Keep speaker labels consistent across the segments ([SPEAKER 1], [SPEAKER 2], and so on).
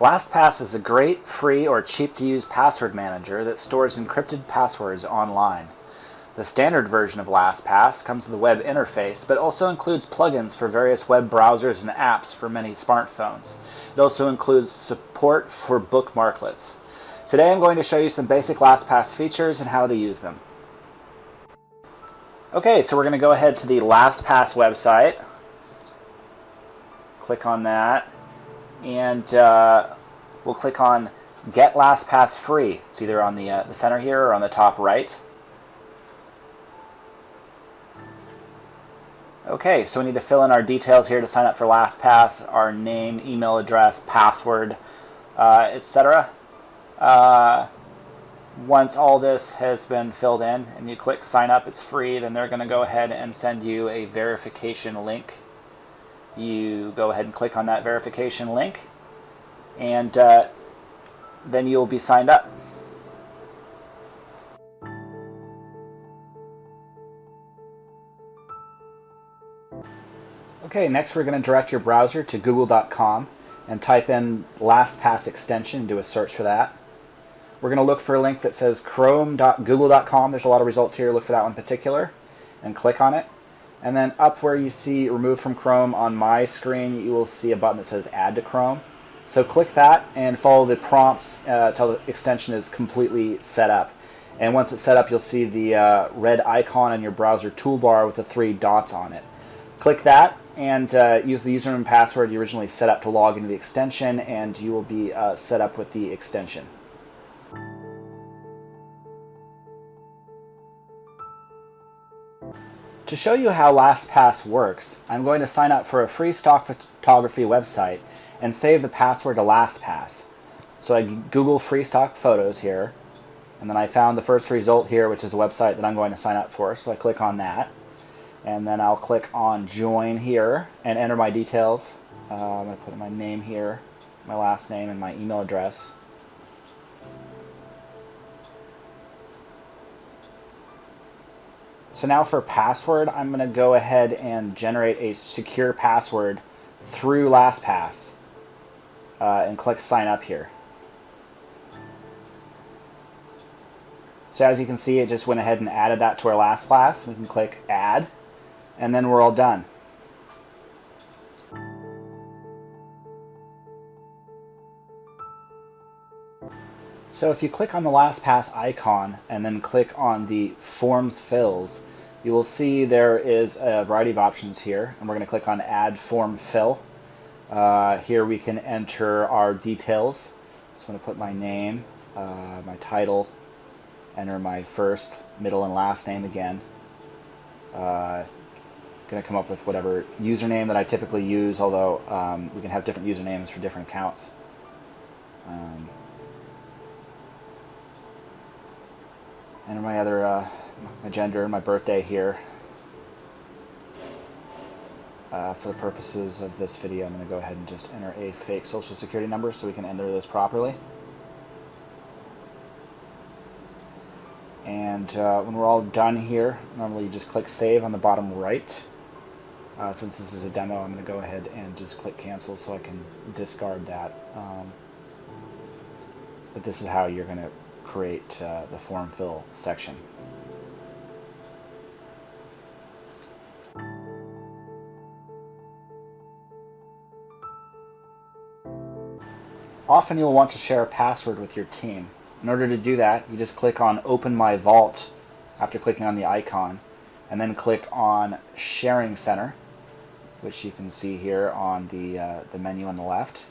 [SPEAKER 1] LastPass is a great, free, or cheap-to-use password manager that stores encrypted passwords online. The standard version of LastPass comes with a web interface, but also includes plugins for various web browsers and apps for many smartphones. It also includes support for bookmarklets. Today I'm going to show you some basic LastPass features and how to use them. Okay, so we're going to go ahead to the LastPass website. Click on that and uh, we'll click on Get LastPass Free. It's either on the, uh, the center here or on the top right. Okay, so we need to fill in our details here to sign up for LastPass, our name, email address, password, uh, etc. Uh, once all this has been filled in and you click sign up, it's free, then they're going to go ahead and send you a verification link you go ahead and click on that verification link and uh, then you'll be signed up. Okay, next we're going to direct your browser to google.com and type in LastPass extension do a search for that. We're going to look for a link that says chrome.google.com. There's a lot of results here. Look for that one in particular and click on it. And then up where you see remove from Chrome on my screen, you will see a button that says add to Chrome. So click that and follow the prompts uh, until the extension is completely set up. And once it's set up, you'll see the uh, red icon in your browser toolbar with the three dots on it. Click that and uh, use the username and password you originally set up to log into the extension and you will be uh, set up with the extension. To show you how LastPass works, I'm going to sign up for a free stock photography website and save the password to LastPass. So I Google free stock photos here, and then I found the first result here, which is a website that I'm going to sign up for. So I click on that, and then I'll click on join here and enter my details. Uh, I'm going to put my name here, my last name, and my email address. So now for password, I'm going to go ahead and generate a secure password through LastPass uh, and click sign up here. So as you can see, it just went ahead and added that to our LastPass. We can click add and then we're all done. So if you click on the LastPass icon and then click on the Forms Fills, you will see there is a variety of options here. And we're going to click on Add Form Fill. Uh, here we can enter our details. So I'm going to put my name, uh, my title, enter my first, middle, and last name again. Uh, going to come up with whatever username that I typically use, although um, we can have different usernames for different accounts. Um, enter my other uh, my gender and my birthday here. Uh, for the purposes of this video, I'm going to go ahead and just enter a fake social security number so we can enter this properly. And uh, when we're all done here, normally you just click Save on the bottom right. Uh, since this is a demo, I'm going to go ahead and just click Cancel so I can discard that. Um, but this is how you're going to create uh, the form fill section. Often you'll want to share a password with your team. In order to do that, you just click on Open My Vault after clicking on the icon, and then click on Sharing Center, which you can see here on the, uh, the menu on the left.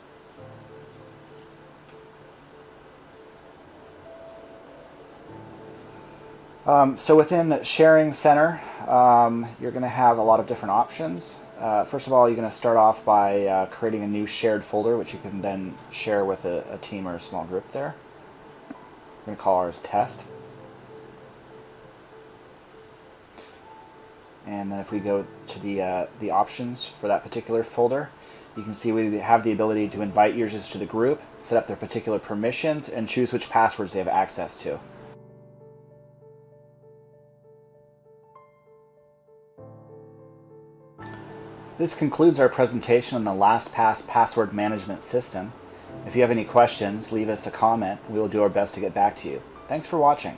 [SPEAKER 1] Um, so within Sharing Center, um, you're going to have a lot of different options. Uh, first of all, you're going to start off by uh, creating a new shared folder, which you can then share with a, a team or a small group there. We're going to call ours test. And then if we go to the, uh, the options for that particular folder, you can see we have the ability to invite users to the group, set up their particular permissions, and choose which passwords they have access to. This concludes our presentation on the LastPass password management system. If you have any questions, leave us a comment. We will do our best to get back to you. Thanks for watching.